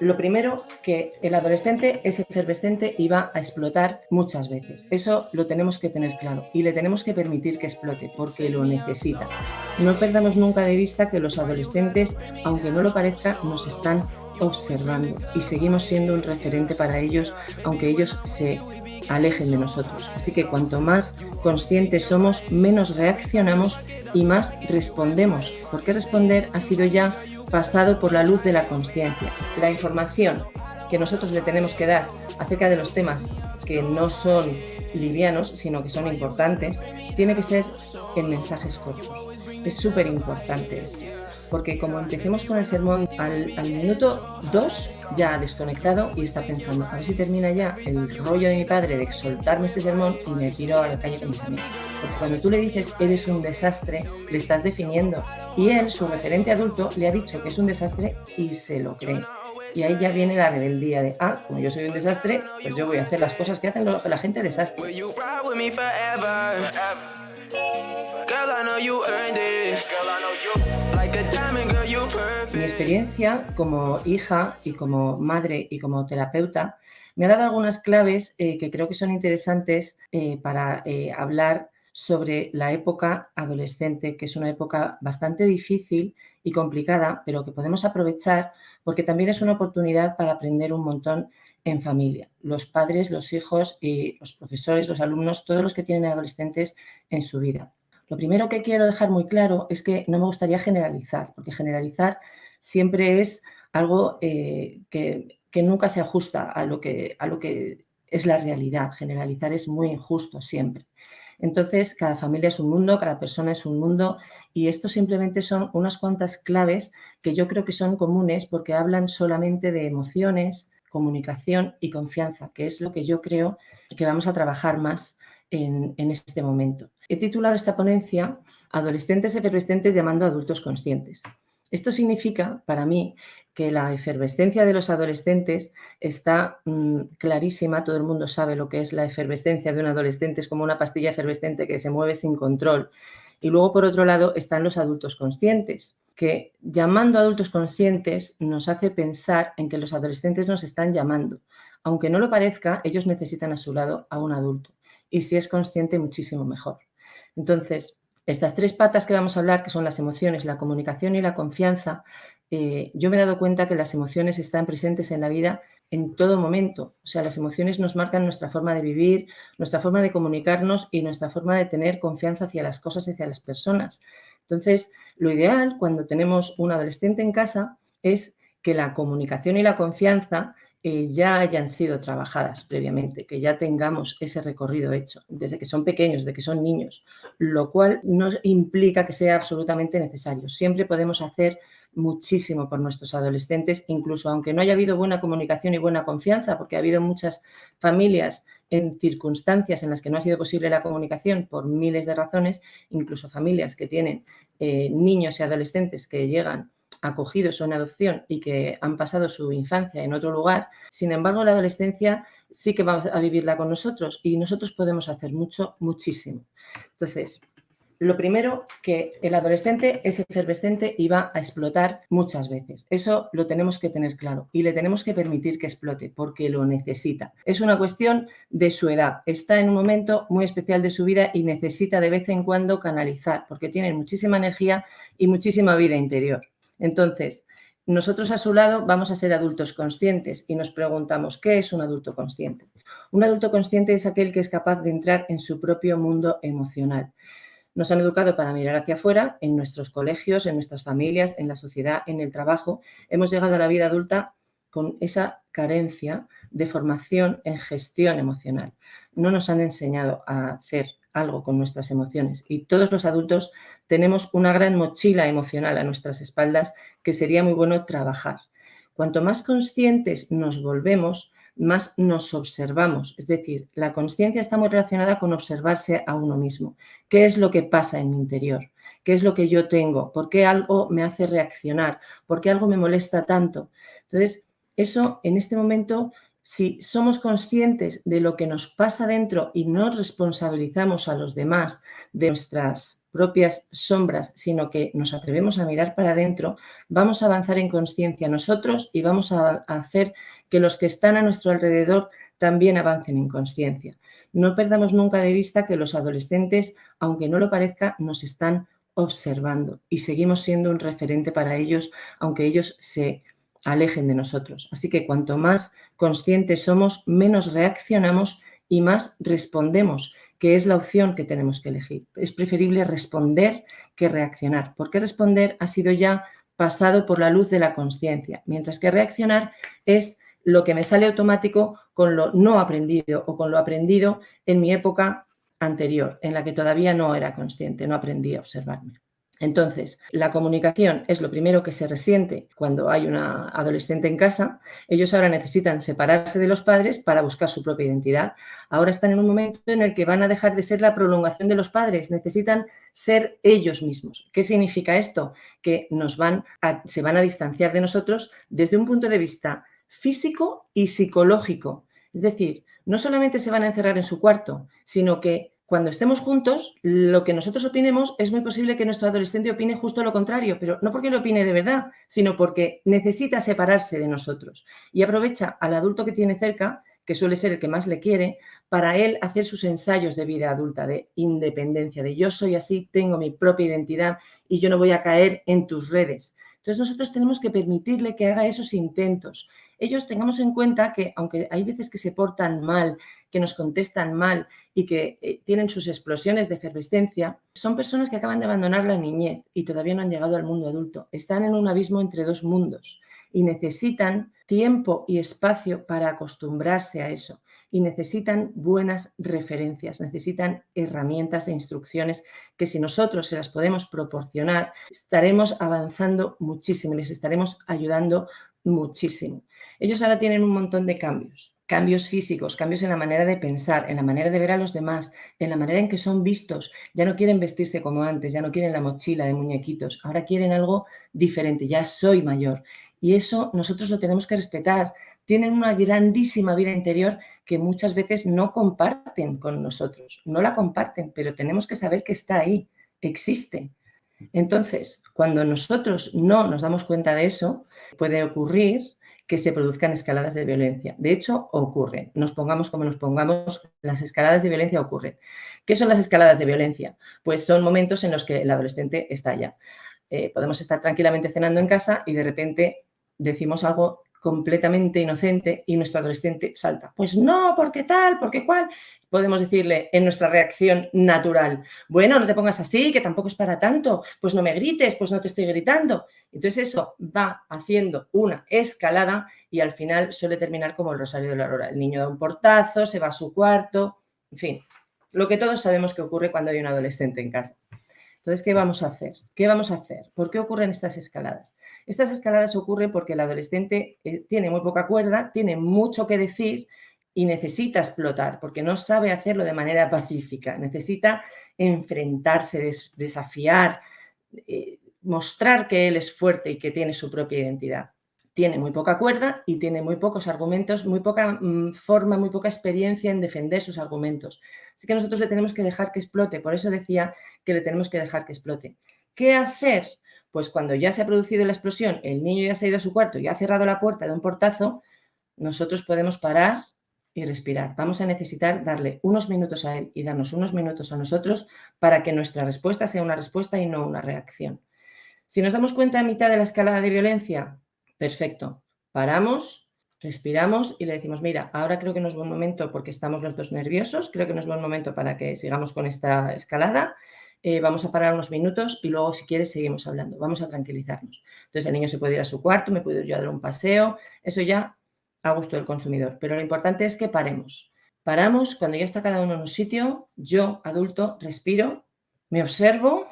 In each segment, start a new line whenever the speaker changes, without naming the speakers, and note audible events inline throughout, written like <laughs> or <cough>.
Lo primero, que el adolescente es efervescente y va a explotar muchas veces. Eso lo tenemos que tener claro y le tenemos que permitir que explote porque lo necesita. No perdamos nunca de vista que los adolescentes, aunque no lo parezca, nos están observando y seguimos siendo un referente para ellos, aunque ellos se alejen de nosotros. Así que cuanto más conscientes somos, menos reaccionamos y más respondemos, porque responder ha sido ya pasado por la luz de la conciencia. La información que nosotros le tenemos que dar acerca de los temas que no son livianos, sino que son importantes, tiene que ser en mensajes cortos. Es súper importante esto porque como empecemos con el sermón, al, minuto 2 ya ha desconectado y está pensando, a ver si termina ya el rollo de mi padre de soltarme este sermón y me tiro a la calle con mis amigos. Porque cuando tú le dices, eres un desastre, le estás definiendo. Y él, su referente adulto, le ha dicho que es un desastre y se lo cree. Y ahí ya viene la rebeldía de, ah, como yo soy un desastre, pues yo voy a hacer las cosas que hacen la gente desastre. Mi experiencia como hija y como madre y como terapeuta me ha dado algunas claves eh, que creo que son interesantes eh, para eh, hablar sobre la época adolescente, que es una época bastante difícil y complicada, pero que podemos aprovechar porque también es una oportunidad para aprender un montón en familia. Los padres, los hijos y los profesores, los alumnos, todos los que tienen adolescentes en su vida. Lo primero que quiero dejar muy claro es que no me gustaría generalizar, porque generalizar siempre es algo eh, que, nunca se ajusta a lo que, a lo que es la realidad. Generalizar es muy injusto siempre. Entonces, cada familia es un mundo, cada persona es un mundo y esto simplemente son unas cuantas claves que yo creo que son comunes porque hablan solamente de emociones, comunicación y confianza, que es lo que yo creo que vamos a trabajar más en, en este momento. He titulado esta ponencia Adolescentes efervescentes llamando a adultos conscientes. Esto significa, para mí, que la efervescencia de los adolescentes está mm, clarísima, todo el mundo sabe lo que es la efervescencia de un adolescente, es como una pastilla efervescente que se mueve sin control. Y luego, por otro lado, están los adultos conscientes, que llamando a adultos conscientes nos hace pensar en que los adolescentes nos están llamando. Aunque no lo parezca, ellos necesitan a su lado a un adulto. Y si es consciente, muchísimo mejor. Entonces, estas tres patas que vamos a hablar, que son las emociones, la comunicación y la confianza, eh, yo me he dado cuenta que las emociones están presentes en la vida en todo momento. O sea, las emociones nos marcan nuestra forma de vivir, nuestra forma de comunicarnos y nuestra forma de tener confianza hacia las cosas y hacia las personas. Entonces, lo ideal cuando tenemos un adolescente en casa es que la comunicación y la confianza ya hayan sido trabajadas previamente, que ya tengamos ese recorrido hecho, desde que son pequeños, desde que son niños, lo cual no implica que sea absolutamente necesario. Siempre podemos hacer muchísimo por nuestros adolescentes, incluso aunque no haya habido buena comunicación y buena confianza, porque ha habido muchas familias en circunstancias en las que no ha sido posible la comunicación por miles de razones, incluso familias que tienen eh, niños y adolescentes que llegan acogidos o en adopción y que han pasado su infancia en otro lugar. Sin embargo, la adolescencia sí que va a vivirla con nosotros y nosotros podemos hacer mucho, muchísimo. Entonces, lo primero, que el adolescente es efervescente y va a explotar muchas veces. Eso lo tenemos que tener claro y le tenemos que permitir que explote porque lo necesita. Es una cuestión de su edad. Está en un momento muy especial de su vida y necesita de vez en cuando canalizar porque tiene muchísima energía y muchísima vida interior. Entonces, nosotros a su lado vamos a ser adultos conscientes y nos preguntamos, ¿qué es un adulto consciente? Un adulto consciente es aquel que es capaz de entrar en su propio mundo emocional. Nos han educado para mirar hacia afuera, en nuestros colegios, en nuestras familias, en la sociedad, en el trabajo. Hemos llegado a la vida adulta con esa carencia de formación en gestión emocional. No nos han enseñado a hacer algo con nuestras emociones. Y todos los adultos tenemos una gran mochila emocional a nuestras espaldas que sería muy bueno trabajar. Cuanto más conscientes nos volvemos, más nos observamos. Es decir, la conciencia está muy relacionada con observarse a uno mismo. ¿Qué es lo que pasa en mi interior? ¿Qué es lo que yo tengo? ¿Por qué algo me hace reaccionar? ¿Por qué algo me molesta tanto? Entonces, eso en este momento si somos conscientes de lo que nos pasa dentro y no responsabilizamos a los demás de nuestras propias sombras, sino que nos atrevemos a mirar para adentro, vamos a avanzar en conciencia nosotros y vamos a hacer que los que están a nuestro alrededor también avancen en conciencia. No perdamos nunca de vista que los adolescentes, aunque no lo parezca, nos están observando y seguimos siendo un referente para ellos, aunque ellos se alejen de nosotros. Así que cuanto más conscientes somos, menos reaccionamos y más respondemos, que es la opción que tenemos que elegir. Es preferible responder que reaccionar, porque responder ha sido ya pasado por la luz de la conciencia, mientras que reaccionar es lo que me sale automático con lo no aprendido o con lo aprendido en mi época anterior, en la que todavía no era consciente, no aprendí a observarme. Entonces, la comunicación es lo primero que se resiente cuando hay una adolescente en casa. Ellos ahora necesitan separarse de los padres para buscar su propia identidad. Ahora están en un momento en el que van a dejar de ser la prolongación de los padres. Necesitan ser ellos mismos. ¿Qué significa esto? Que nos van se van a distanciar de nosotros desde un punto de vista físico y psicológico. Es decir, no solamente se van a encerrar en su cuarto, sino que cuando estemos juntos, lo que nosotros opinemos es muy posible que nuestro adolescente opine justo lo contrario, pero no porque lo opine de verdad, sino porque necesita separarse de nosotros y aprovecha al adulto que tiene cerca, que suele ser el que más le quiere, para él hacer sus ensayos de vida adulta, de independencia, de yo soy así, tengo mi propia identidad y yo no voy a caer en tus redes. Entonces nosotros tenemos que permitirle que haga esos intentos. Ellos tengamos en cuenta que aunque hay veces que se portan mal, que nos contestan mal y que eh, tienen sus explosiones de efervescencia, son personas que acaban de abandonar la niñez y todavía no han llegado al mundo adulto. Están en un abismo entre dos mundos y necesitan tiempo y espacio para acostumbrarse a eso y necesitan buenas referencias, necesitan herramientas e instrucciones que si nosotros se las podemos proporcionar, estaremos avanzando muchísimo, les estaremos ayudando muchísimo. Ellos ahora tienen un montón de cambios, cambios físicos, cambios en la manera de pensar, en la manera de ver a los demás, en la manera en que son vistos. Ya no quieren vestirse como antes, ya no quieren la mochila de muñequitos, ahora quieren algo diferente, ya soy mayor. Y eso nosotros lo tenemos que respetar. Tienen una grandísima vida interior que muchas veces no comparten con nosotros, no la comparten, pero tenemos que saber que está ahí, existe. Entonces, cuando nosotros no nos damos cuenta de eso, puede ocurrir que se produzcan escaladas de violencia. De hecho, ocurren. Nos pongamos como nos pongamos, las escaladas de violencia ocurren. ¿Qué son las escaladas de violencia? Pues son momentos en los que el adolescente estalla. Eh, podemos estar tranquilamente cenando en casa y de repente decimos algo completamente inocente y nuestro adolescente salta. Pues no, porque tal, porque cual. Podemos decirle en nuestra reacción natural, bueno, no te pongas así, que tampoco es para tanto, pues no me grites, pues no te estoy gritando. Entonces eso va haciendo una escalada y al final suele terminar como el Rosario de la Aurora. El niño da un portazo, se va a su cuarto, en fin, lo que todos sabemos que ocurre cuando hay un adolescente en casa. Entonces, ¿qué vamos a hacer? ¿Qué vamos a hacer? ¿Por qué ocurren estas escaladas? Estas escaladas ocurren porque el adolescente eh, tiene muy poca cuerda, tiene mucho que decir y necesita explotar porque no sabe hacerlo de manera <laughs> pacífica. Necesita enfrentarse, desafiar, eh, mostrar que él es fuerte y que tiene su propia identidad tiene muy poca cuerda y tiene muy pocos argumentos, muy poca mm, forma, muy poca experiencia en defender sus argumentos. Así que nosotros le tenemos que dejar que explote, por eso decía que le tenemos que dejar que explote. ¿Qué hacer? Pues cuando ya se ha producido la explosión, el niño ya se ha ido a su cuarto y ha cerrado la puerta de un portazo, nosotros podemos parar y respirar. Vamos a necesitar darle unos minutos a él y darnos unos minutos a nosotros para que nuestra respuesta sea una respuesta y no una reacción. Si nos damos cuenta a mitad de la escalada de violencia, Perfecto. Paramos, respiramos y le decimos, mira, ahora creo que no es buen momento porque estamos los dos nerviosos, creo que no es buen momento para que sigamos con esta escalada. Eh, vamos a parar unos minutos y luego, si quieres, seguimos hablando. Vamos a tranquilizarnos. Entonces, el niño se puede ir a su cuarto, me puedo ir yo a dar un paseo. Eso ya a gusto del consumidor. Pero lo importante es que paremos. Paramos cuando ya está cada uno en un sitio. Yo, adulto, respiro, me observo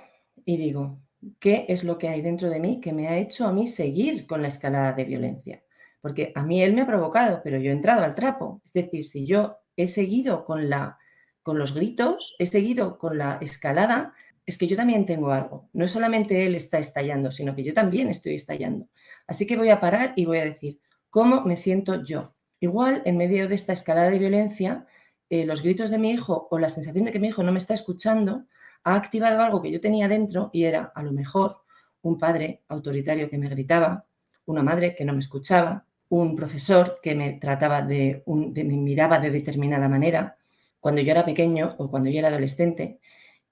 y digo, qué es lo que hay dentro de mí que me ha hecho a mí seguir con la escalada de violencia. Porque a mí él me ha provocado, pero yo he entrado al trapo. Es decir, si yo he seguido con, la, con los gritos, he seguido con la escalada, es que yo también tengo algo. No es solamente él está estallando, sino que yo también estoy estallando. Así que voy a parar y voy a decir, ¿cómo me siento yo? Igual, en medio de esta escalada de violencia, eh, los gritos de mi hijo o la sensación de que mi hijo no me está escuchando ha activado algo que yo tenía dentro y era a lo mejor un padre autoritario que me gritaba, una madre que no me escuchaba, un profesor que me trataba de, me miraba de determinada manera, cuando yo era pequeño o cuando yo era adolescente,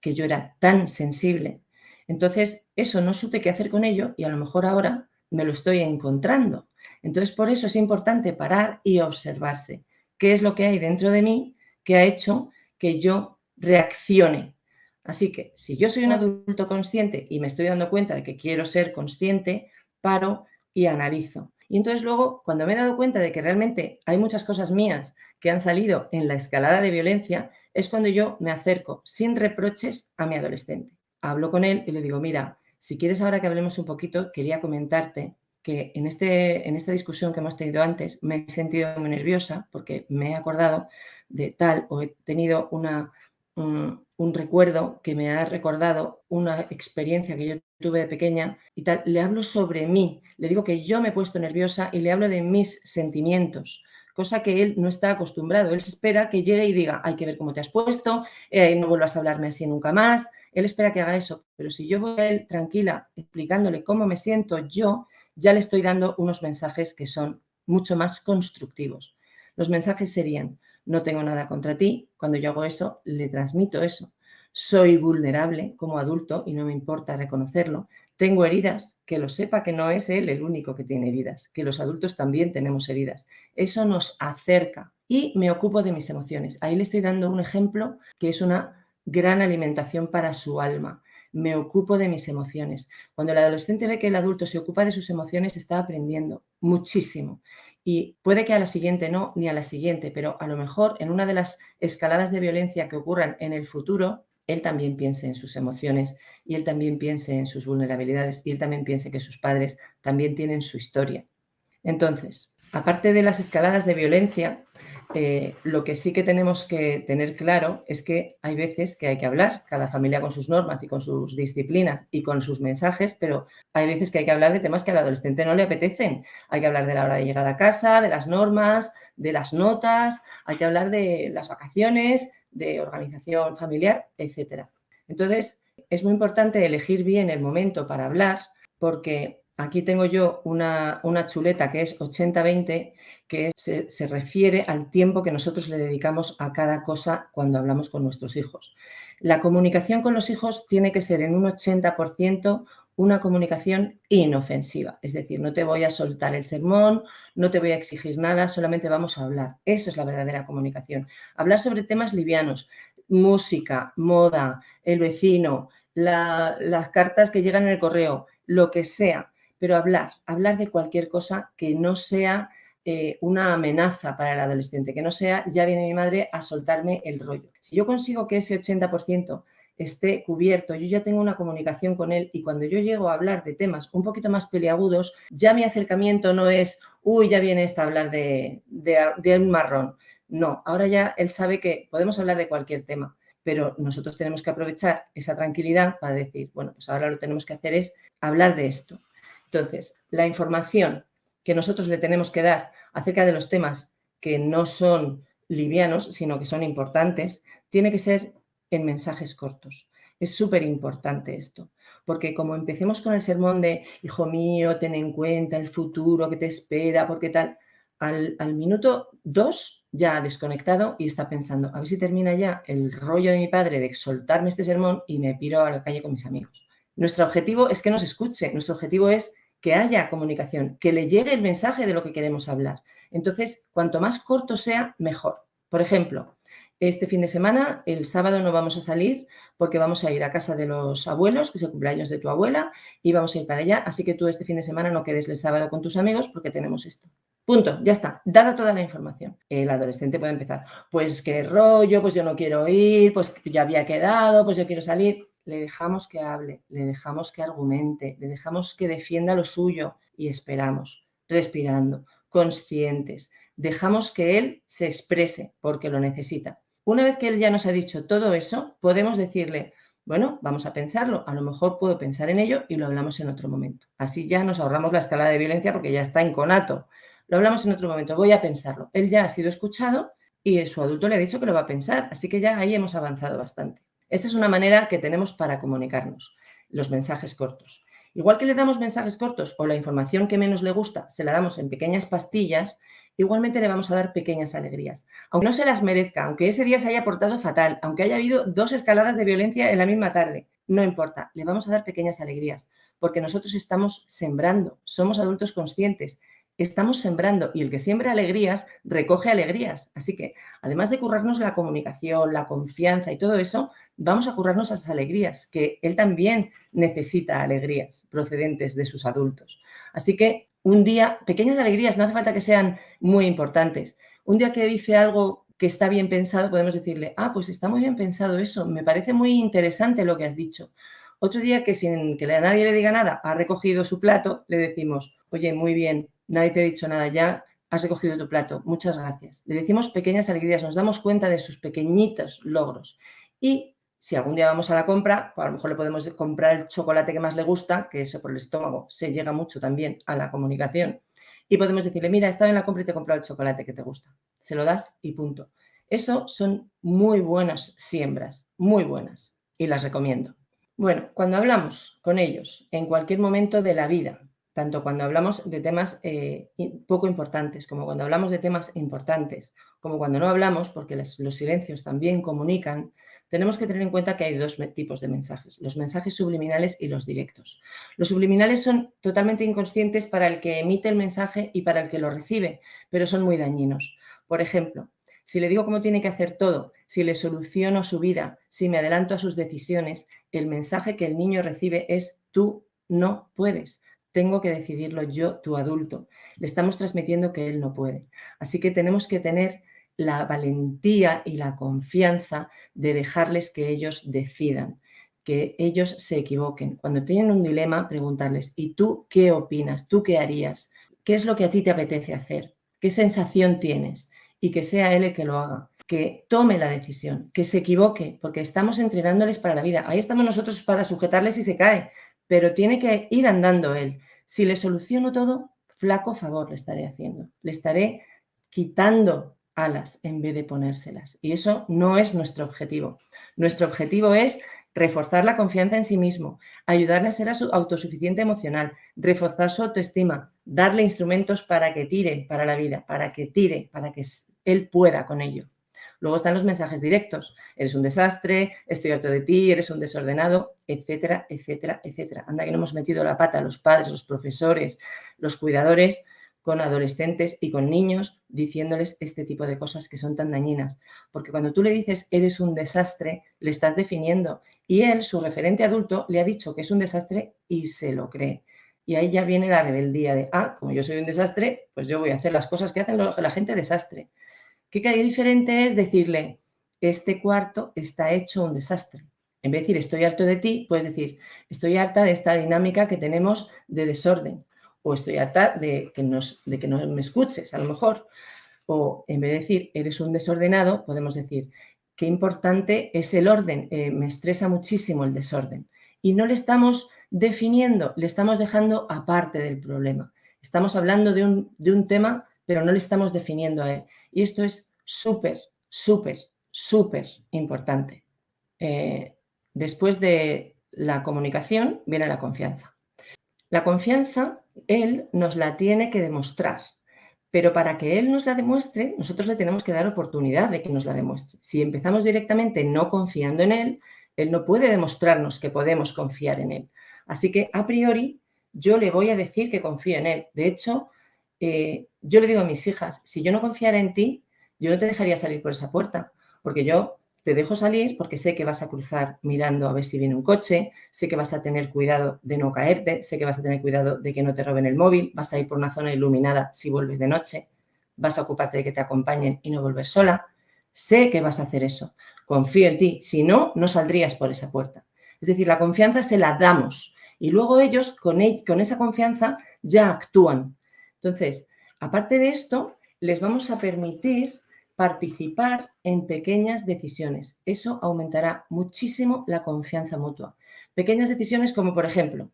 que yo era tan sensible. Entonces, eso no supe qué hacer con ello y a lo mejor ahora me lo estoy encontrando. Entonces, por eso es importante parar y observarse qué es lo que hay dentro de mí que ha hecho que yo reaccione. Así que si yo soy un adulto consciente y me estoy dando cuenta de que quiero ser consciente, paro y analizo. Y entonces luego, cuando me he dado cuenta de que realmente hay muchas cosas mías que han salido en la escalada de violencia, es cuando yo me acerco sin reproches a mi adolescente. Hablo con él y le digo, mira, si quieres ahora que hablemos un poquito, quería comentarte que en, este, en esta discusión que hemos tenido antes me he sentido muy nerviosa porque me he acordado de tal o he tenido una, un, recuerdo que me ha recordado una experiencia que yo tuve de pequeña y tal. Le hablo sobre mí, le digo que yo me he puesto nerviosa y le hablo de mis sentimientos cosa que él no está acostumbrado. Él espera que llegue y diga, hay que ver cómo te has puesto, eh, no vuelvas a hablarme así nunca más. Él espera que haga eso, pero si yo voy a él tranquila explicándole cómo me siento yo, ya le estoy dando unos mensajes que son mucho más constructivos. Los mensajes serían, no tengo nada contra ti, cuando yo hago eso, le transmito eso. Soy vulnerable como adulto y no me importa reconocerlo. Tengo heridas, que lo sepa que no es él el único que tiene heridas, que los adultos también tenemos heridas. Eso nos acerca y me ocupo de mis emociones. Ahí le estoy dando un ejemplo que es una gran alimentación para su alma me ocupo de mis emociones. Cuando el adolescente ve que el adulto se ocupa de sus emociones, está aprendiendo muchísimo. Y puede que a la siguiente no, ni a la siguiente, pero a lo mejor en una de las escaladas de violencia que ocurran en el futuro, él también piense en sus emociones y él también piense en sus vulnerabilidades y él también piense que sus padres también tienen su historia. Entonces, aparte de las escaladas de violencia, eh, lo que sí que tenemos que tener claro es que hay veces que hay que hablar, cada familia con sus normas y con sus disciplinas y con sus mensajes, pero hay veces que hay que hablar de temas que al adolescente no le apetecen. Hay que hablar de la hora de llegada a casa, de las normas, de las notas, hay que hablar de las vacaciones, de organización familiar, etc. Entonces, es muy importante elegir bien el momento para hablar porque Aquí tengo yo una, chuleta que es 80-20, que se, refiere al tiempo que nosotros le dedicamos a cada cosa cuando hablamos con nuestros hijos. La comunicación con los hijos tiene que ser en un 80% una comunicación inofensiva, es decir, no te voy a soltar el sermón, no te voy a exigir nada, solamente vamos a hablar. Eso es la verdadera comunicación. Hablar sobre temas livianos, música, moda, el vecino, las cartas que llegan en el correo, lo que sea, pero hablar, hablar de cualquier cosa que no sea eh, una amenaza para el adolescente, que no sea, ya viene mi madre a soltarme el rollo. Si yo consigo que ese 80% esté cubierto, yo ya tengo una comunicación con él y cuando yo llego a hablar de temas un poquito más peliagudos, ya mi acercamiento no es, uy, ya viene esta a hablar de, de un marrón. No, ahora ya él sabe que podemos hablar de cualquier tema, pero nosotros tenemos que aprovechar esa tranquilidad para decir, bueno, pues ahora lo que tenemos que hacer es hablar de esto. Entonces, la información que nosotros le tenemos que dar acerca de los temas que no son livianos, sino que son importantes, tiene que ser en mensajes cortos. Es súper importante esto, porque como empecemos con el sermón de, hijo mío, ten en cuenta el futuro que te espera, porque tal, al, minuto dos ya ha desconectado y está pensando, a ver si termina ya el rollo de mi padre de soltarme este sermón y me piro a la calle con mis amigos. Nuestro objetivo es que nos escuche, nuestro objetivo es que haya comunicación, que le llegue el mensaje de lo que queremos hablar. Entonces, cuanto más corto sea, mejor. Por ejemplo, este fin de semana, el sábado no vamos a salir porque vamos a ir a casa de los abuelos, que es el cumpleaños de tu abuela, y vamos a ir para allá. Así que tú este fin de semana no quedes el sábado con tus amigos porque tenemos esto. Punto, ya está, dada toda la información. El adolescente puede empezar, pues qué rollo, pues yo no quiero ir, pues ya había quedado, pues yo quiero salir le dejamos que hable, le dejamos que argumente, le dejamos que defienda lo suyo y esperamos, respirando, conscientes. Dejamos que él se exprese porque lo necesita. Una vez que él ya nos ha dicho todo eso, podemos decirle, bueno, vamos a pensarlo, a lo mejor puedo pensar en ello y lo hablamos en otro momento. Así ya nos ahorramos la escala de violencia porque ya está en conato. Lo hablamos en otro momento, voy a pensarlo. Él ya ha sido escuchado y su adulto le ha dicho que lo va a pensar, así que ya ahí hemos avanzado bastante. Esta es una manera que tenemos para comunicarnos, los mensajes cortos. Igual que le damos mensajes cortos o la información que menos le gusta se la damos en pequeñas pastillas, igualmente le vamos a dar pequeñas alegrías. Aunque no se las merezca, aunque ese día se haya portado fatal, aunque haya habido dos escaladas de violencia en la misma tarde, no importa, le vamos a dar pequeñas alegrías, porque nosotros estamos sembrando, somos adultos conscientes estamos sembrando y el que siembra alegrías recoge alegrías. Así que, además de currarnos la comunicación, la confianza y todo eso, vamos a currarnos las alegrías, que él también necesita alegrías procedentes de sus adultos. Así que un día, pequeñas alegrías, no hace falta que sean muy importantes. Un día que dice algo que está bien pensado, podemos decirle, ah, pues está muy bien pensado eso, me parece muy interesante lo que has dicho. Otro día que sin que a nadie le diga nada ha recogido su plato, le decimos, oye, muy bien, nadie te ha dicho nada ya, has recogido tu plato, muchas gracias. Le decimos pequeñas alegrías, nos damos cuenta de sus pequeñitos logros. Y si algún día vamos a la compra, pues a lo mejor le podemos comprar el chocolate que más le gusta, que eso por el estómago se llega mucho también a la comunicación. Y podemos decirle, mira, he estado en la compra y te he comprado el chocolate que te gusta. Se lo das y punto. Eso son muy buenas siembras, muy buenas. Y las recomiendo. Bueno, cuando hablamos con ellos en cualquier momento de la vida, tanto cuando hablamos de temas eh, poco importantes como cuando hablamos de temas importantes, como cuando no hablamos, porque los, silencios también comunican, tenemos que tener en cuenta que hay dos tipos de mensajes, los mensajes subliminales y los directos. Los subliminales son totalmente inconscientes para el que emite el mensaje y para el que lo recibe, pero son muy dañinos. Por ejemplo, si le digo cómo tiene que hacer todo, si le soluciono su vida, si me adelanto a sus decisiones, el mensaje que el niño recibe es tú no puedes tengo que decidirlo yo, tu adulto. Le estamos transmitiendo que él no puede. Así que tenemos que tener la valentía y la confianza de dejarles que ellos decidan, que ellos se equivoquen. Cuando tienen un dilema, preguntarles, ¿y tú qué opinas? ¿Tú qué harías? ¿Qué es lo que a ti te apetece hacer? ¿Qué sensación tienes? Y que sea él el que lo haga, que tome la decisión, que se equivoque, porque estamos entrenándoles para la vida. Ahí estamos nosotros para sujetarles si se cae, pero tiene que ir andando él. Si le soluciono todo, flaco favor le estaré haciendo. Le estaré quitando alas en vez de ponérselas. Y eso no es nuestro objetivo. Nuestro objetivo es reforzar la confianza en sí mismo, ayudarle a ser autosuficiente emocional, reforzar su autoestima, darle instrumentos para que tire para la vida, para que tire, para que él pueda con ello. Luego están los mensajes directos. Eres un desastre, estoy harto de ti, eres un desordenado, etcétera, etcétera, etcétera. Anda que no hemos metido la pata los padres, los profesores, los cuidadores con adolescentes y con niños diciéndoles este tipo de cosas que son tan dañinas. Porque cuando tú le dices eres un desastre, le estás definiendo. Y él, su referente adulto, le ha dicho que es un desastre y se lo cree. Y ahí ya viene la rebeldía de, ah, como yo soy un desastre, pues yo voy a hacer las cosas que hacen la gente desastre. ¿Qué diferente es decirle, este cuarto está hecho un desastre? En vez de decir, estoy harto de ti, puedes decir, estoy harta de esta dinámica que tenemos de desorden. O estoy harta de que, nos, de que no me escuches, a lo mejor. O en vez de decir, eres un desordenado, podemos decir, qué importante es el orden, eh, me estresa muchísimo el desorden. Y no le estamos definiendo, le estamos dejando aparte del problema. Estamos hablando de un, de un tema pero no le estamos definiendo a él. Y esto es súper, súper, súper importante. Eh, después de la comunicación viene la confianza. La confianza, él nos la tiene que demostrar, pero para que él nos la demuestre, nosotros le tenemos que dar oportunidad de que nos la demuestre. Si empezamos directamente no confiando en él, él no puede demostrarnos que podemos confiar en él. Así que, a priori, yo le voy a decir que confío en él. De hecho, eh, yo le digo a mis hijas, si yo no confiara en ti, yo no te dejaría salir por esa puerta, porque yo te dejo salir porque sé que vas a cruzar mirando a ver si viene un coche, sé que vas a tener cuidado de no caerte, sé que vas a tener cuidado de que no te roben el móvil, vas a ir por una zona iluminada si vuelves de noche, vas a ocuparte de que te acompañen y no volver sola. Sé que vas a hacer eso, confío en ti, si no, no saldrías por esa puerta. Es decir, la confianza se la damos y luego ellos con, con esa confianza ya actúan. Entonces, aparte de esto, les vamos a permitir participar en pequeñas decisiones. Eso aumentará muchísimo la confianza mutua. Pequeñas decisiones como, por ejemplo,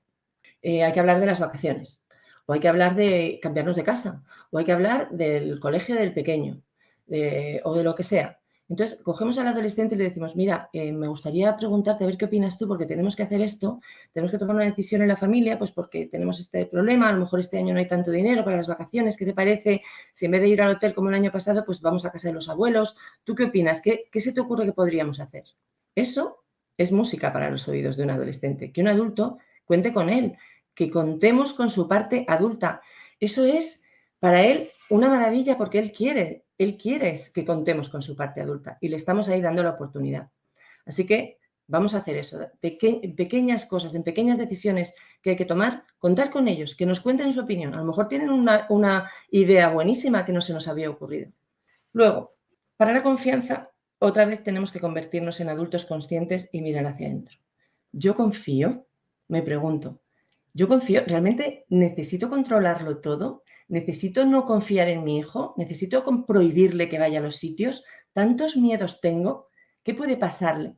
eh, hay que hablar de las vacaciones, o hay que hablar de cambiarnos de casa, o hay que hablar del colegio del pequeño, o de lo que sea. Entonces, cogemos al adolescente y le decimos, mira, eh, me gustaría preguntarte a ver qué opinas tú, porque tenemos que hacer esto, tenemos que tomar una decisión en la familia, pues porque tenemos este problema, a lo mejor este año no hay tanto dinero para las vacaciones, ¿qué te parece? Si en vez de ir al hotel como el año pasado, pues vamos a casa de los abuelos, ¿tú qué opinas? ¿Qué, qué se te ocurre que podríamos hacer? Eso es música para los oídos de un adolescente, que un adulto cuente con él, que contemos con su parte adulta. Eso es para él una maravilla porque él quiere él quiere que contemos con su parte adulta y le estamos ahí dando la oportunidad. Así que vamos a hacer eso, pequeñas cosas, en pequeñas decisiones que hay que tomar, contar con ellos, que nos cuenten su opinión. A lo mejor tienen una, una idea buenísima que no se nos había ocurrido. Luego, para la confianza, otra vez tenemos que convertirnos en adultos conscientes y mirar hacia adentro. Yo confío, me pregunto, yo confío, ¿realmente necesito controlarlo todo? Necesito no confiar en mi hijo, necesito prohibirle que vaya a los sitios, tantos miedos tengo, ¿qué puede pasarle?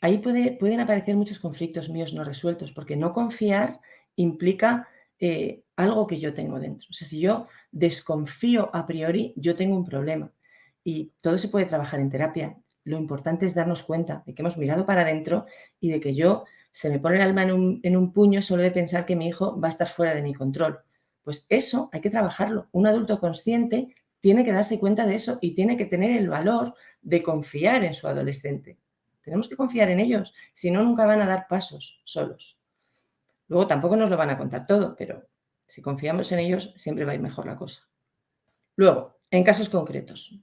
Ahí pueden aparecer muchos conflictos míos no resueltos, porque no confiar implica eh, algo que yo tengo dentro. O sea, si yo desconfío a priori, yo tengo un problema. Y todo se puede trabajar en terapia. Lo importante es darnos cuenta de que hemos mirado para adentro y de que yo se me pone el alma en un, en un puño solo de pensar que mi hijo va a estar fuera de mi control. Pues eso hay que trabajarlo. Un adulto consciente tiene que darse cuenta de eso y tiene que tener el valor de confiar en su adolescente. Tenemos que confiar en ellos, si no, nunca van a dar pasos solos. Luego tampoco nos lo van a contar todo, pero si confiamos en ellos, siempre va a ir mejor la cosa. Luego, en casos concretos.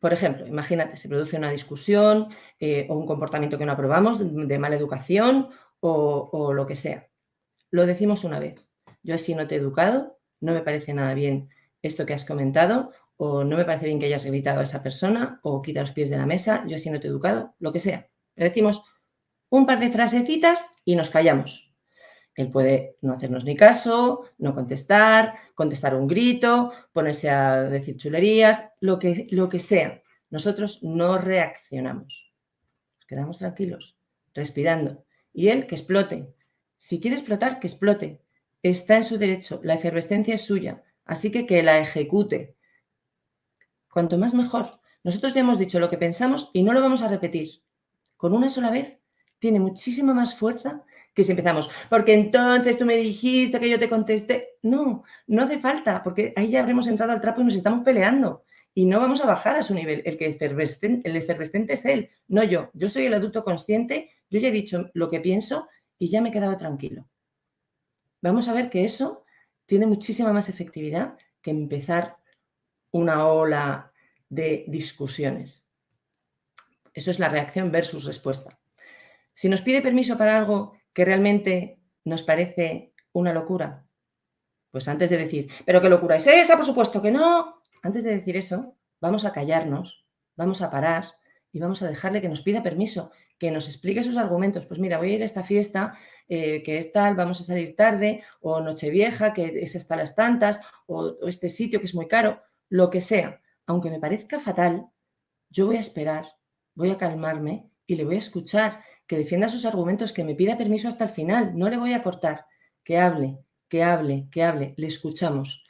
Por ejemplo, imagínate, se produce una discusión eh, o un comportamiento que no aprobamos de, mala educación o, o lo que sea. Lo decimos una vez. Yo así no te he educado, no me parece nada bien esto que has comentado, o no me parece bien que hayas gritado a esa persona, o quita los pies de la mesa, yo así no te he educado, lo que sea. Le decimos un par de frasecitas y nos callamos. Él puede no hacernos ni caso, no contestar, contestar un grito, ponerse a decir chulerías, lo que, lo que sea. Nosotros no reaccionamos. Nos quedamos tranquilos, respirando. Y él que explote. Si quiere explotar, que explote. Está en su derecho, la efervescencia es suya, así que que la ejecute. Cuanto más mejor. Nosotros ya hemos dicho lo que pensamos y no lo vamos a repetir. Con una sola vez tiene muchísima más fuerza que si empezamos, porque entonces tú me dijiste que yo te contesté. No, no hace falta, porque ahí ya habremos entrado al trapo y nos estamos peleando. Y no vamos a bajar a su nivel. El que efervescente, el efervescente es él, no yo. Yo soy el adulto consciente, yo ya he dicho lo que pienso y ya me he quedado tranquilo vamos a ver que eso tiene muchísima más efectividad que empezar una ola de discusiones. Eso es la reacción versus respuesta. Si nos pide permiso para algo que realmente nos parece una locura, pues antes de decir, ¿pero qué locura es esa? Por supuesto que no. Antes de decir eso, vamos a callarnos, vamos a parar y vamos a dejarle que nos pida permiso, que nos explique sus argumentos. Pues mira, voy a ir a esta fiesta eh, que es tal, vamos a salir tarde, o Nochevieja, que es hasta las tantas, o, o este sitio que es muy caro, lo que sea. Aunque me parezca fatal, yo voy a esperar, voy a calmarme y le voy a escuchar, que defienda sus argumentos, que me pida permiso hasta el final, no le voy a cortar, que hable, que hable, que hable, le escuchamos.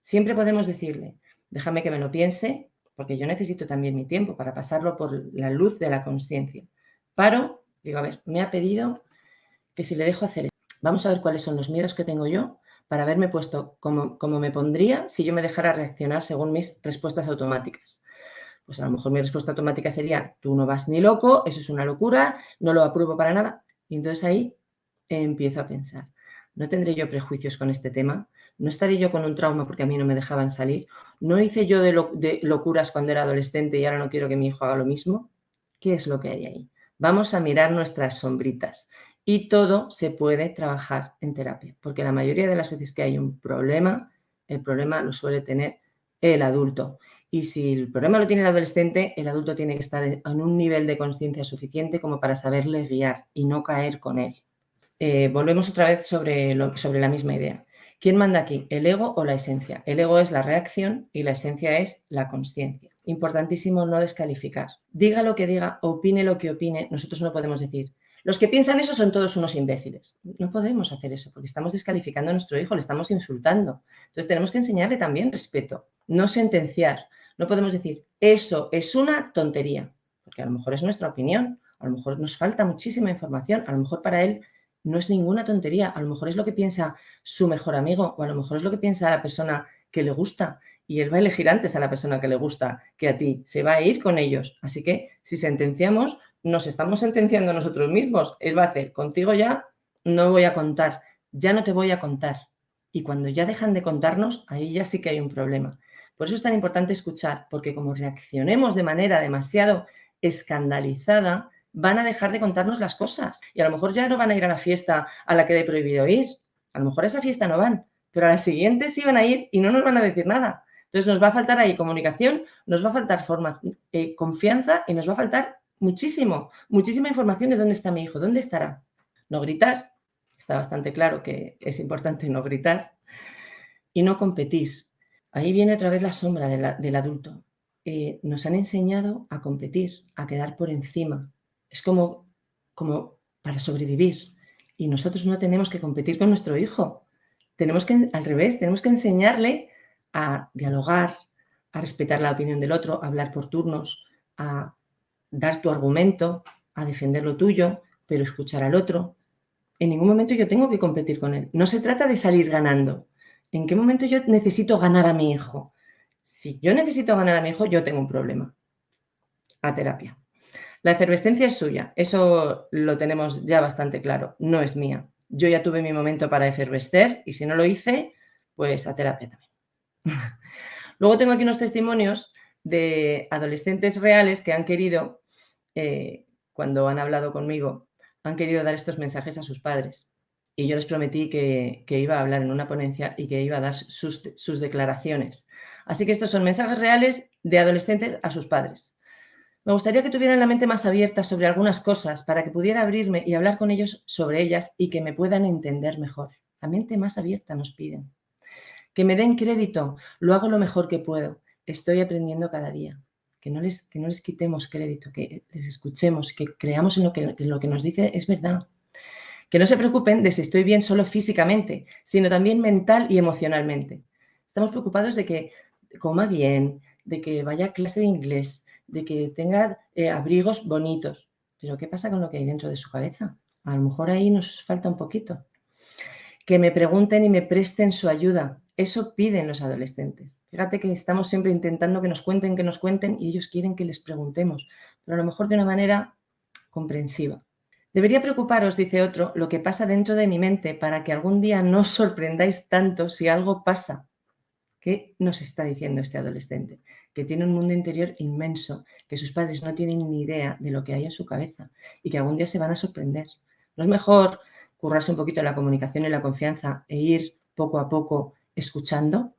Siempre podemos decirle, déjame que me lo piense, porque yo necesito también mi tiempo para pasarlo por la luz de la conciencia. Paro, digo, a ver, me ha pedido que si le dejo hacer esto. Vamos a ver cuáles son los miedos que tengo yo para haberme puesto como, como me pondría si yo me dejara reaccionar según mis respuestas automáticas. Pues a lo mejor mi respuesta automática sería, tú no vas ni loco, eso es una locura, no lo apruebo para nada. Y entonces ahí empiezo a pensar, ¿no tendré yo prejuicios con este tema? ¿No estaré yo con un trauma porque a mí no me dejaban salir? ¿No hice yo de, locuras cuando era adolescente y ahora no quiero que mi hijo haga lo mismo? ¿Qué es lo que hay ahí? Vamos a mirar nuestras sombritas y todo se puede trabajar en terapia, porque la mayoría de las veces que hay un problema, el problema lo suele tener el adulto. Y si el problema lo tiene el adolescente, el adulto tiene que estar en un nivel de conciencia suficiente como para saberle guiar y no caer con él. Eh, volvemos otra vez sobre, sobre la misma idea. ¿Quién manda aquí? ¿El ego o la esencia? El ego es la reacción y la esencia es la conciencia. Importantísimo no descalificar. Diga lo que diga, opine lo que opine, nosotros no podemos decir. Los que piensan eso son todos unos imbéciles. No podemos hacer eso porque estamos descalificando a nuestro hijo, le estamos insultando. Entonces tenemos que enseñarle también respeto, no sentenciar. No podemos decir, eso es una tontería. porque a lo mejor es nuestra opinión, a lo mejor nos falta muchísima información, a lo mejor para él no es ninguna tontería, a lo mejor es lo que piensa su mejor amigo o a lo mejor es lo que piensa la persona que le gusta y él va a elegir antes a la persona que le gusta que a ti, se va a ir con ellos. Así que si sentenciamos, nos estamos sentenciando nosotros mismos. Él va a hacer, contigo ya no voy a contar, ya no te voy a contar. Y cuando ya dejan de contarnos, ahí ya sí que hay un problema. Por eso es tan importante escuchar, porque como reaccionemos de manera demasiado escandalizada, van a dejar de contarnos las cosas. Y a lo mejor ya no van a ir a la fiesta a la que le he prohibido ir. A lo mejor a esa fiesta no van, pero a la siguiente sí van a ir y no nos van a decir nada. Entonces nos va a faltar ahí comunicación, nos va a faltar forma, eh, confianza y nos va a faltar muchísimo, muchísima información de dónde está mi hijo, dónde estará. No gritar, está bastante claro que es importante no gritar. Y no competir. Ahí viene otra vez la sombra del adulto. Eh, nos han enseñado a competir, a quedar por encima. Es como, como para sobrevivir. Y nosotros no tenemos que competir con nuestro hijo. Tenemos que, al revés, tenemos que enseñarle a dialogar, a respetar la opinión del otro, a hablar por turnos, a dar tu argumento, a defender lo tuyo, pero escuchar al otro. En ningún momento yo tengo que competir con él. No se trata de salir ganando. ¿En qué momento yo necesito ganar a mi hijo? Si yo necesito ganar a mi hijo, yo tengo un problema. A terapia. La efervescencia es suya, eso lo tenemos ya bastante claro, no es mía. Yo ya tuve mi momento para efervescer y si no lo hice, pues a terapia también. <laughs> Luego tengo aquí unos testimonios de adolescentes reales que han querido, eh, cuando han hablado conmigo, han querido dar estos mensajes a sus padres y yo les prometí que, iba a hablar en una ponencia y que iba a dar sus, sus declaraciones. Así que estos son mensajes reales de adolescentes a sus padres. Me gustaría que tuvieran la mente más abierta sobre algunas cosas para que pudiera abrirme y hablar con ellos sobre ellas y que me puedan entender mejor. La mente más abierta nos piden. Que me den crédito, lo hago lo mejor que puedo. Estoy aprendiendo cada día. Que no les, que no les quitemos crédito, que les escuchemos, que creamos en lo que, en lo que nos dice es verdad. Que no se preocupen de si estoy bien solo físicamente, sino también mental y emocionalmente. Estamos preocupados de que coma bien, de que vaya a clase de inglés, de que tenga eh, abrigos bonitos. Pero ¿qué pasa con lo que hay dentro de su cabeza? A lo mejor ahí nos falta un poquito. Que me pregunten y me presten su ayuda. Eso piden los adolescentes. Fíjate que estamos siempre intentando que nos cuenten, que nos cuenten y ellos quieren que les preguntemos, pero a lo mejor de una manera comprensiva. Debería preocuparos, dice otro, lo que pasa dentro de mi mente para que algún día no os sorprendáis tanto si algo pasa. ¿Qué nos está diciendo este adolescente? Que tiene un mundo interior inmenso, que sus padres no tienen ni idea de lo que hay en su cabeza y que algún día se van a sorprender. ¿No es mejor currarse un poquito la comunicación y la confianza e ir poco a poco escuchando?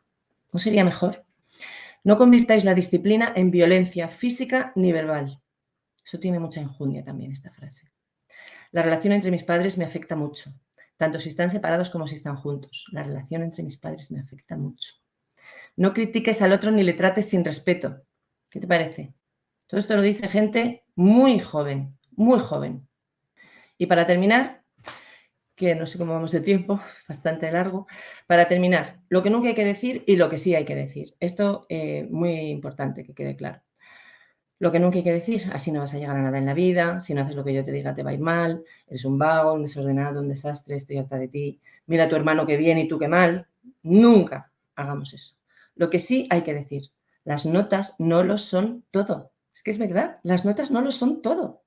¿No sería mejor? No convirtáis la disciplina en violencia física ni verbal. Eso tiene mucha injundia también esta frase. La relación entre mis padres me afecta mucho, tanto si están separados como si están juntos. La relación entre mis padres me afecta mucho. No critiques al otro ni le trates sin respeto. ¿Qué te parece? Todo esto lo dice gente muy joven, muy joven. Y para terminar, que no sé cómo vamos de tiempo, <laughs> bastante largo, para terminar, lo que nunca hay que decir y lo que sí hay que decir. Esto es eh, muy importante que quede claro. Lo que nunca hay que decir, así no vas a llegar a nada en la vida, si no haces lo que yo te diga te va a ir mal, eres un vago, un desordenado, un desastre, estoy harta de ti, mira a tu hermano que bien y tú que mal. Nunca hagamos eso. Lo que sí hay que decir, las notas no lo son todo. Es que es verdad, las notas no lo son todo.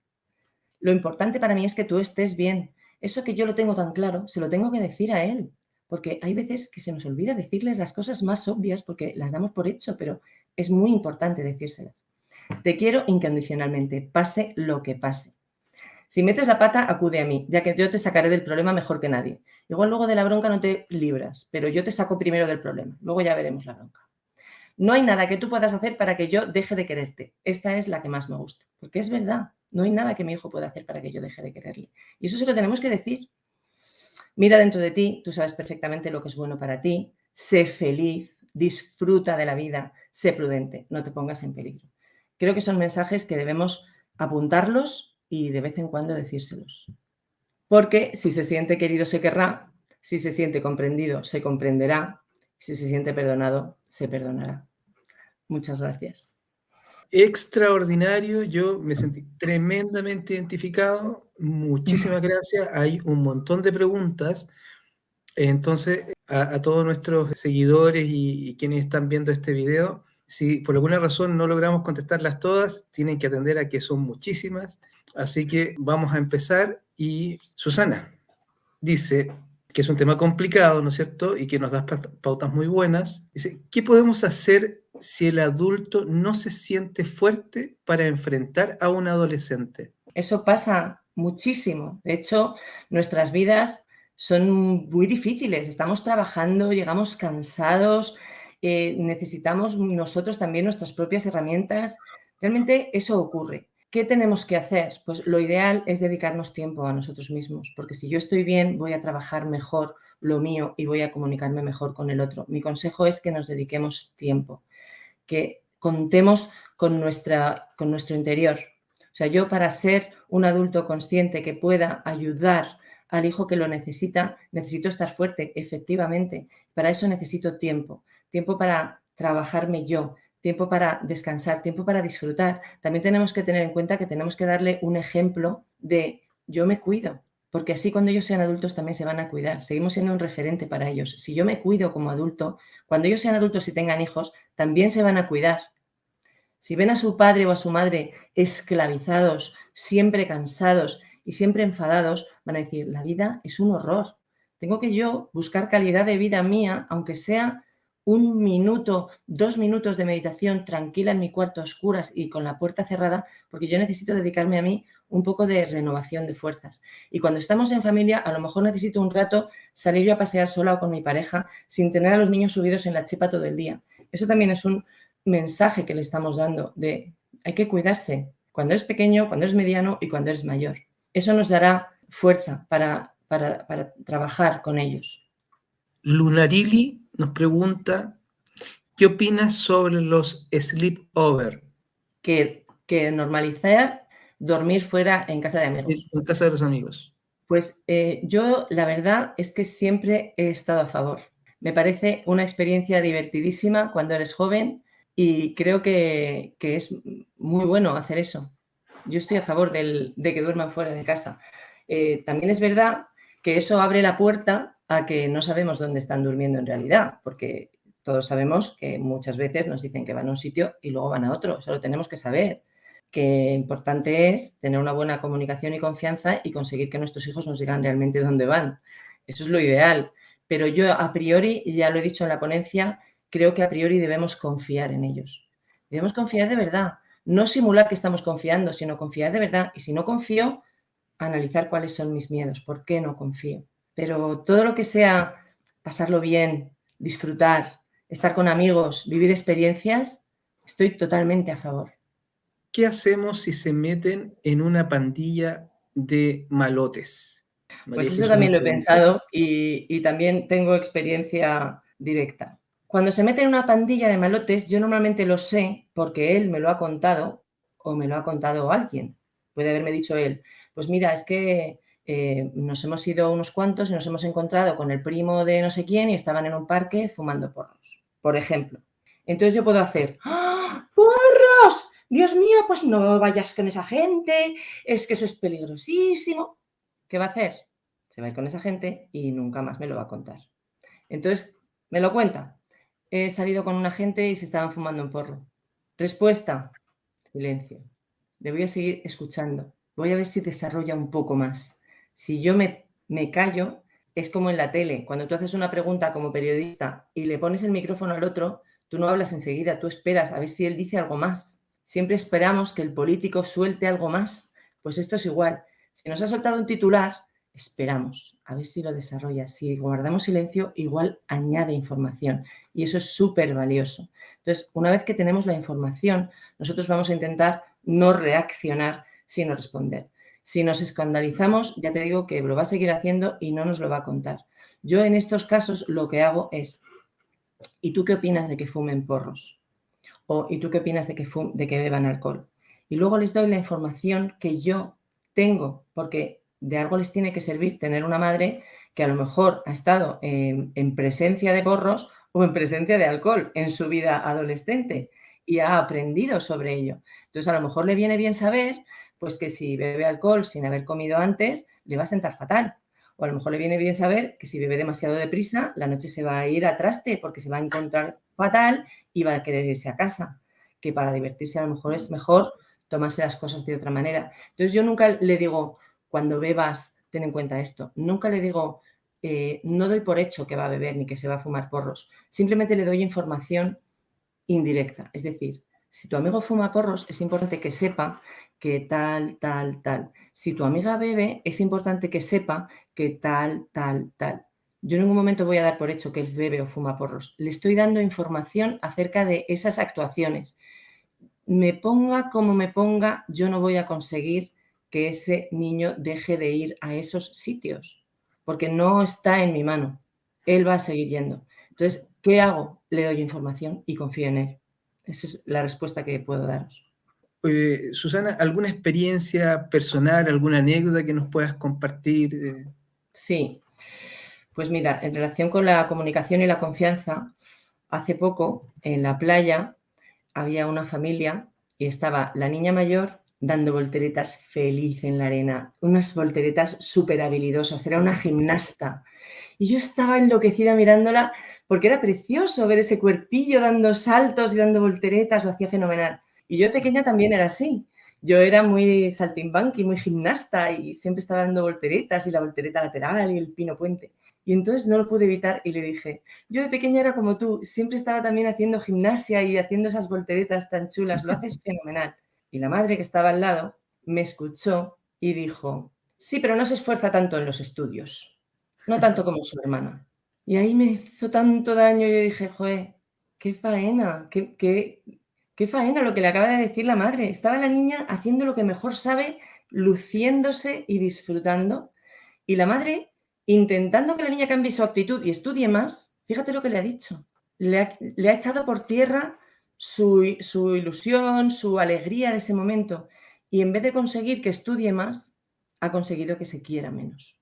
Lo importante para mí es que tú estés bien. Eso que yo lo tengo tan claro, se lo tengo que decir a él. Porque hay veces que se nos olvida decirles las cosas más obvias porque las damos por hecho, pero es muy importante decírselas. Te quiero incondicionalmente, pase lo que pase. Si metes la pata, acude a mí, ya que yo te sacaré del problema mejor que nadie. Igual luego de la bronca no te libras, pero yo te saco primero del problema. Luego ya veremos la bronca. No hay nada que tú puedas hacer para que yo deje de quererte. Esta es la que más me gusta, porque es verdad. No hay nada que mi hijo pueda hacer para que yo deje de quererle. Y eso se lo tenemos que decir. Mira dentro de ti, tú sabes perfectamente lo que es bueno para ti. Sé feliz, disfruta de la vida, sé prudente, no te pongas en peligro. Creo que son mensajes que debemos apuntarlos y de vez en cuando decírselos. Porque si se siente querido se querrá, si se siente comprendido se comprenderá, si se siente perdonado se perdonará. Muchas gracias.
extraordinario, yo me sentí tremendamente identificado, muchísimas <laughs> gracias, hay un montón de preguntas, entonces a, todos nuestros seguidores y, quienes están viendo este video, si por alguna razón no logramos contestarlas todas, tienen que atender a que son muchísimas, así que vamos a empezar y Susana dice, que es un tema complicado, ¿no es cierto? Y que nos da pautas muy buenas. Dice, ¿qué podemos hacer si el adulto no se siente fuerte para enfrentar a un adolescente?
Eso pasa muchísimo. De hecho, nuestras vidas son muy difíciles. Estamos trabajando, llegamos cansados, eh, necesitamos nosotros también nuestras propias herramientas. Realmente eso ocurre. ¿Qué tenemos que hacer? Pues lo ideal es dedicarnos tiempo a nosotros mismos, porque si yo estoy bien, voy a trabajar mejor lo mío y voy a comunicarme mejor con el otro. Mi consejo es que nos dediquemos tiempo, que contemos con, nuestra, con nuestro interior. O sea, yo para ser un adulto consciente que pueda ayudar al hijo que lo necesita, necesito estar fuerte, efectivamente. Para eso necesito tiempo, tiempo para trabajarme yo, tiempo para descansar, tiempo para disfrutar. También tenemos que tener en cuenta que tenemos que darle un ejemplo de yo me cuido, porque así cuando ellos sean adultos también se van a cuidar. Seguimos siendo un referente para ellos. Si yo me cuido como adulto, cuando ellos sean adultos y tengan hijos, también se van a cuidar. Si ven a su padre o a su madre esclavizados, siempre cansados y siempre enfadados, van a decir, la vida es un horror. Tengo que yo buscar calidad de vida mía, aunque sea un minuto, dos minutos de meditación tranquila en mi cuarto a oscuras y con la puerta cerrada, porque yo necesito dedicarme a mí un poco de renovación de fuerzas. Y cuando estamos en familia, a lo mejor necesito un rato salir yo a pasear sola o con mi pareja sin tener a los niños subidos en la chipa todo el día. Eso también es un mensaje que le estamos dando de hay que cuidarse cuando es pequeño, cuando es mediano y cuando es mayor. Eso nos dará fuerza para, para, para trabajar con ellos.
Lunarili nos pregunta, ¿qué opinas sobre los sleepover?
Que, que normalizar dormir fuera en casa de amigos.
En casa de los amigos.
Pues eh, yo la verdad es que siempre he estado a favor. Me parece una experiencia divertidísima cuando eres joven y creo que, es muy bueno hacer eso. Yo estoy a favor de que duerman fuera de casa. Eh, también es verdad que eso abre la puerta a que no sabemos dónde están durmiendo en realidad, porque todos sabemos que muchas veces nos dicen que van a un sitio y luego van a otro, eso lo tenemos que saber, que importante es tener una buena comunicación y confianza y conseguir que nuestros hijos nos digan realmente dónde van. Eso es lo ideal, pero yo a priori, y ya lo he dicho en la ponencia, creo que a priori debemos confiar en ellos. Debemos confiar de verdad, no simular que estamos confiando, sino confiar de verdad. Y si no confío, analizar cuáles son mis miedos, por qué no confío. Pero todo lo que sea pasarlo bien, disfrutar, estar con amigos, vivir experiencias, estoy totalmente a favor.
¿Qué hacemos si se meten en una pandilla de malotes?
pues eso también lo he pensado y, también tengo experiencia directa. Cuando se mete en una pandilla de malotes, yo normalmente lo sé porque él me lo ha contado o me lo ha contado alguien. Puede haberme dicho él, pues mira, es que eh, nos hemos ido unos cuantos y nos hemos encontrado con el primo de no sé quién y estaban en un parque fumando porros, por ejemplo. Entonces yo puedo hacer, ¡Ah, ¡porros! Dios mío, pues no vayas con esa gente, es que eso es peligrosísimo. ¿Qué va a hacer? Se va a ir con esa gente y nunca más me lo va a contar. Entonces, me lo cuenta. He salido con una gente y se estaban fumando un porro. Respuesta, silencio. Le voy a seguir escuchando. Voy a ver si desarrolla un poco más si yo me, me callo, es como en la tele. Cuando tú haces una pregunta como periodista y le pones el micrófono al otro, tú no hablas enseguida, tú esperas a ver si él dice algo más. Siempre esperamos que el político suelte algo más. Pues esto es igual. Si nos ha soltado un titular, esperamos a ver si lo desarrolla. Si guardamos silencio, igual añade información y eso es súper valioso. Entonces, una vez que tenemos la información, nosotros vamos a intentar no reaccionar, sino responder. Si nos escandalizamos, ya te digo que lo va a seguir haciendo y no nos lo va a contar. Yo en estos casos lo que hago es, ¿y tú qué opinas de que fumen porros? O ¿y tú qué opinas de que, beban alcohol? Y luego les doy la información que yo tengo, porque de algo les tiene que servir tener una madre que a lo mejor ha estado en presencia de porros o en presencia de alcohol en su vida adolescente. Y ha aprendido sobre ello. Entonces, a lo mejor le viene bien saber pues que si bebe alcohol sin haber comido antes, le va a sentar fatal. O a lo mejor le viene bien saber que si bebe demasiado deprisa, la noche se va a ir a traste porque se va a encontrar fatal y va a querer irse a casa. Que para divertirse a lo mejor es mejor tomarse las cosas de otra manera. Entonces yo nunca le digo, cuando bebas, ten en cuenta esto. Nunca le digo, eh, no doy por hecho que va a beber ni que se va a fumar porros. Simplemente le doy información indirecta. Es decir, si tu amigo fuma porros, es importante que sepa que tal, tal, tal. Si tu amiga bebe, es importante que sepa que tal, tal, tal. Yo en ningún momento voy a dar por hecho que él bebe o fuma porros. Le estoy dando información acerca de esas actuaciones. Me ponga como me ponga, yo no voy a conseguir que ese niño deje de ir a esos sitios porque no está en mi mano. Él va a seguir yendo. Entonces, ¿qué hago? Le doy información y confío en él. Esa es la respuesta que puedo daros.
Susana, ¿alguna experiencia personal, alguna anécdota que nos puedas compartir?
Sí, pues mira, en relación con la comunicación y la confianza, hace poco en la playa había una familia y estaba la niña mayor dando volteretas feliz en la arena, unas volteretas súper habilidosas, era una gimnasta. Y yo estaba enloquecida mirándola porque era precioso ver ese cuerpillo dando saltos y dando volteretas, lo hacía fenomenal. Y yo pequeña también era así. Yo era muy saltimbanqui, muy gimnasta y siempre estaba dando volteretas y la voltereta lateral y el pino puente. Y entonces no lo pude evitar y le dije, yo de pequeña era como tú, siempre estaba también haciendo gimnasia y haciendo esas volteretas tan chulas, lo haces <laughs> fenomenal. Y la madre que estaba al lado me escuchó y dijo, sí, pero no se esfuerza tanto en los estudios, no tanto como su hermana. Y ahí me hizo tanto daño, yo dije, joder, qué faena, qué, qué, qué faena lo que le acaba de decir la madre. Estaba la niña haciendo lo que mejor sabe, luciéndose y disfrutando. Y la madre, intentando que la niña cambie su actitud y estudie más, fíjate lo que le ha dicho. Le ha, le ha echado por tierra su, ilusión, su alegría de ese momento. Y en vez de conseguir que estudie más, ha conseguido que se quiera menos.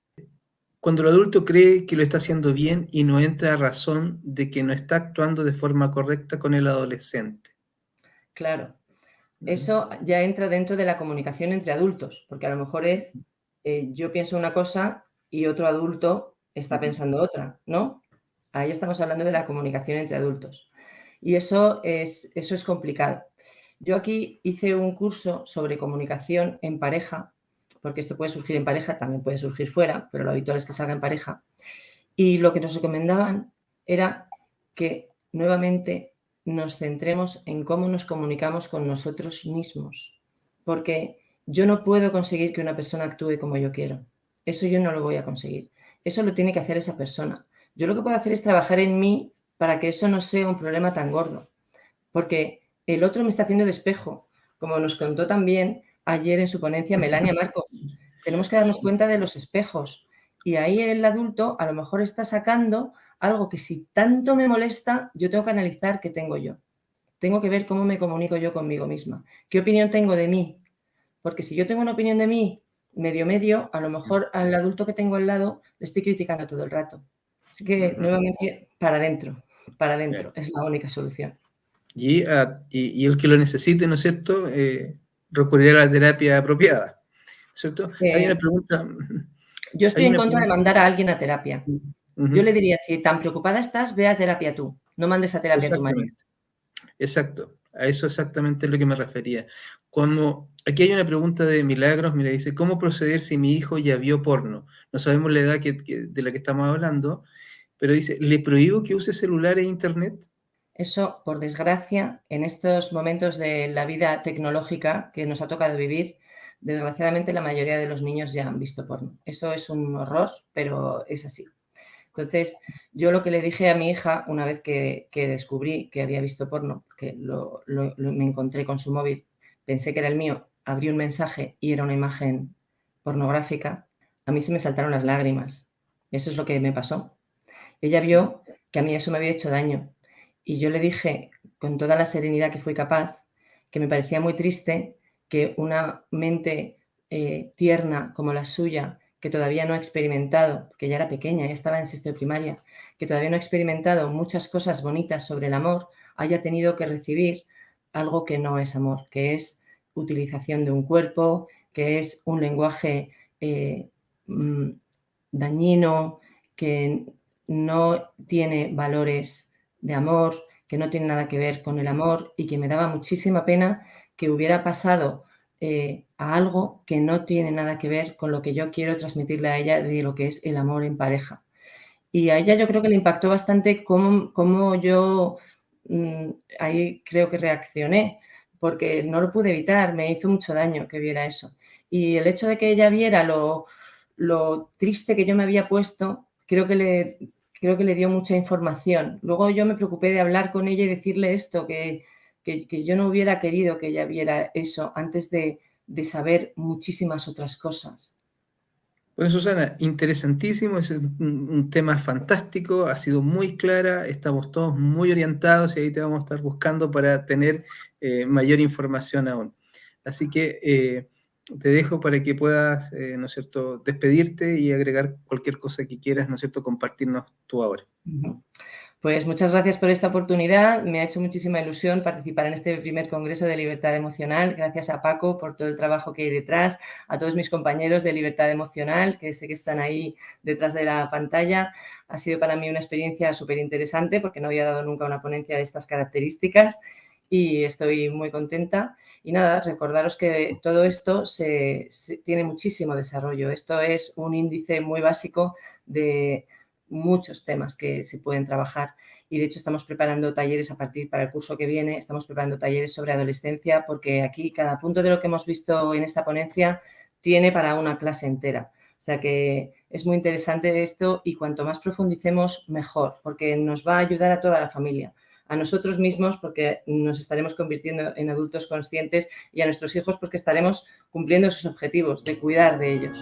Cuando el adulto cree que lo está haciendo bien y no entra a razón de que no está actuando de forma correcta con el adolescente.
Claro, eso ya entra dentro de la comunicación entre adultos, porque a lo mejor es eh, yo pienso una cosa y otro adulto está pensando otra, ¿no? Ahí estamos hablando de la comunicación entre adultos. Y eso es, eso es complicado. Yo aquí hice un curso sobre comunicación en pareja, porque esto puede surgir en pareja, también puede surgir fuera, pero lo habitual es que salga en pareja. Y lo que nos recomendaban era que nuevamente nos centremos en cómo nos comunicamos con nosotros mismos, porque yo no puedo conseguir que una persona actúe como yo quiero. Eso yo no lo voy a conseguir. Eso lo tiene que hacer esa persona. Yo lo que puedo hacer es trabajar en mí para que eso no sea un problema tan gordo. Porque el otro me está haciendo de espejo, como nos contó también ayer en su ponencia Melania Marcos. Tenemos que darnos cuenta de los espejos. Y ahí el adulto a lo mejor está sacando algo que si tanto me molesta, yo tengo que analizar qué tengo yo. Tengo que ver cómo me comunico yo conmigo misma. ¿Qué opinión tengo de mí? Porque si yo tengo una opinión de mí medio medio, a lo mejor al adulto que tengo al lado le estoy criticando todo el rato. Así que nuevamente para adentro para adentro, es la única solución.
Ah, y, y, el que lo necesite, ¿no es cierto?, eh, recurrirá a la terapia apropiada, ¿cierto? Hay una pregunta...
Yo estoy en contra de mandar a alguien a terapia. Yo le diría, si tan preocupada estás, ve a terapia tú, no mandes a terapia a tu marido.
Exacto, a eso exactamente es lo que me refería. Como, aquí hay una pregunta de Milagros, mira, dice, ¿cómo proceder si mi hijo ya vio porno? No sabemos la edad de la que estamos hablando, pero dice, ¿le prohíbo que use celular e internet?
Eso, por desgracia, en estos momentos de la vida tecnológica que nos ha tocado vivir, desgraciadamente la mayoría de los niños ya han visto porno. Eso es un horror, pero es así. Entonces, yo lo que le dije a mi hija una vez que, descubrí que había visto porno, que me encontré con su móvil, pensé que era el mío, abrí un mensaje y era una imagen pornográfica, a mí se me saltaron las lágrimas. Eso es lo que me pasó. Ella vio que a mí eso me había hecho daño y yo le dije con toda la serenidad que fui capaz que me parecía muy triste que una mente eh, tierna como la suya, que todavía no ha experimentado, que ya era pequeña, ya estaba en sexto de primaria, que todavía no ha experimentado muchas cosas bonitas sobre el amor, haya tenido que recibir algo que no es amor, que es utilización de un cuerpo, que es un lenguaje eh, mm, dañino, que no tiene valores de amor, que no tiene nada que ver con el amor y que me daba muchísima pena que hubiera pasado eh, a algo que no tiene nada que ver con lo que yo quiero transmitirle a ella de lo que es el amor en pareja. Y a ella yo creo que le impactó bastante cómo, yo mm, ahí creo que reaccioné, porque no lo pude evitar, me hizo mucho daño que viera eso. Y el hecho de que ella viera lo, lo triste que yo me había puesto, creo que le, creo que le dio mucha información. Luego yo me preocupé de hablar con ella y decirle esto, que, que, yo no hubiera querido que ella viera eso antes de, saber muchísimas otras cosas.
Bueno, Susana, interesantísimo, es un, tema fantástico, ha sido muy clara, estamos todos muy orientados y ahí te vamos a estar buscando para tener eh, mayor información aún. Así que eh, te dejo para que puedas, eh, ¿no es cierto?, despedirte y agregar cualquier cosa que quieras, ¿no es cierto?, compartirnos tú ahora.
Pues muchas gracias por esta oportunidad. Me ha hecho muchísima ilusión participar en este primer Congreso de Libertad Emocional. Gracias a Paco por todo el trabajo que hay detrás, a todos mis compañeros de Libertad Emocional, que sé que están ahí detrás de la pantalla. Ha sido para mí una experiencia súper interesante porque no había dado nunca una ponencia de estas características y estoy muy contenta. Y nada, recordaros que todo esto se, tiene muchísimo desarrollo. Esto es un índice muy básico de muchos temas que se pueden trabajar y de hecho estamos preparando talleres a partir para el curso que viene, estamos preparando talleres sobre adolescencia porque aquí cada punto de lo que hemos visto en esta ponencia tiene para una clase entera. O sea que es muy interesante esto y cuanto más profundicemos, mejor, porque nos va a ayudar a toda la familia, a nosotros mismos porque nos estaremos convirtiendo en adultos conscientes y a nuestros hijos porque estaremos cumpliendo sus objetivos de cuidar de ellos.